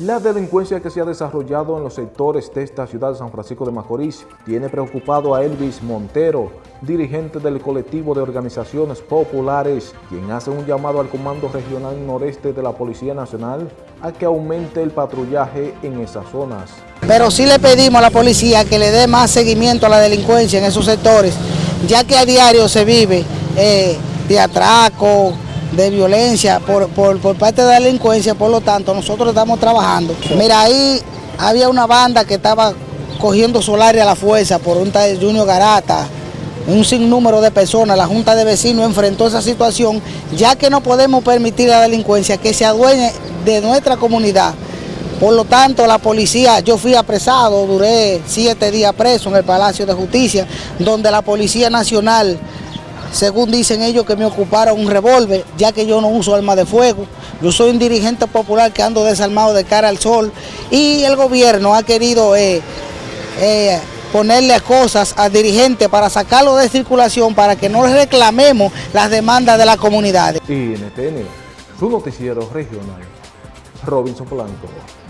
La delincuencia que se ha desarrollado en los sectores de esta ciudad de San Francisco de Macorís tiene preocupado a Elvis Montero, dirigente del colectivo de organizaciones populares, quien hace un llamado al Comando Regional Noreste de la Policía Nacional a que aumente el patrullaje en esas zonas. Pero sí le pedimos a la policía que le dé más seguimiento a la delincuencia en esos sectores, ya que a diario se vive eh, de atraco, de violencia por, parte de la delincuencia, por lo tanto nosotros estamos trabajando. Mira, ahí había una banda que estaba cogiendo solares a la fuerza por un tal Junior Garata, un sinnúmero de personas, la Junta de Vecinos enfrentó esa situación, ya que no podemos permitir la delincuencia que se adueñe de nuestra comunidad. Por lo tanto, la policía, yo fui apresado, duré siete días preso en el Palacio de Justicia, donde la Policía Nacional según dicen ellos que me ocuparon un revólver, ya que yo no uso arma de fuego. Yo soy un dirigente popular que ando desarmado de cara al sol y el gobierno ha querido eh, eh, ponerle cosas al dirigente para sacarlo de circulación para que no reclamemos las demandas de la comunidad. Y NTN, su noticiero regional, Robinson Blanco.